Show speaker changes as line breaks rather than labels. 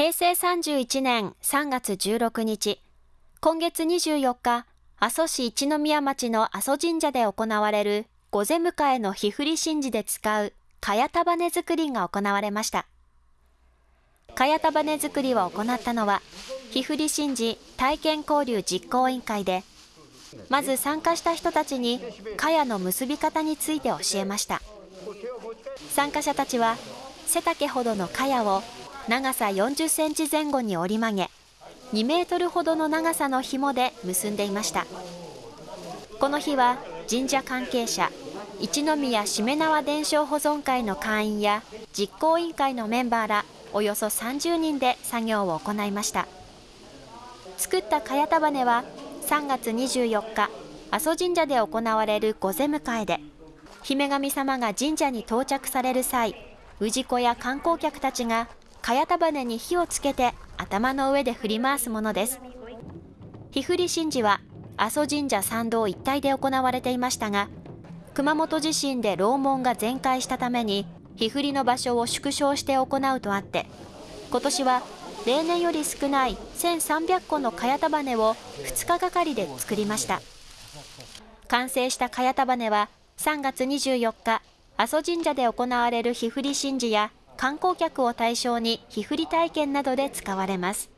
平成31年3月16日、今月24日、阿蘇市一宮町の阿蘇神社で行われる御前迎えの日振り神事で使う茅束ね作りが行われました。茅束ね作りを行ったのは、日振り神事体験交流実行委員会で、まず参加した人たちに茅の結び方について教えました。参加者たちは背丈ほどの茅を長さ40センチ前後に折り曲げ、2メートルほどの長さの紐で結んでいました。この日は神社関係者、一宮しめ縄伝承保存会の会員や実行委員会のメンバーらおよそ30人で作業を行いました。作った茅束ねは3月24日、阿蘇神社で行われる御前迎えで、姫神様が神社に到着される際、氏子や観光客たちが茅束に火をつけて頭の上で振り回すものです。火振り神事は阿蘇神社参道一帯で行われていましたが、熊本地震で楼門が全壊したために、火振りの場所を縮小して行うとあって、今年は例年より少ない1300個の茅束ねを2日がかりで作りました。完成した茅束ねは3月24日、阿蘇神社で行われる日振り神事や観光客を対象に日振り体験などで使われます。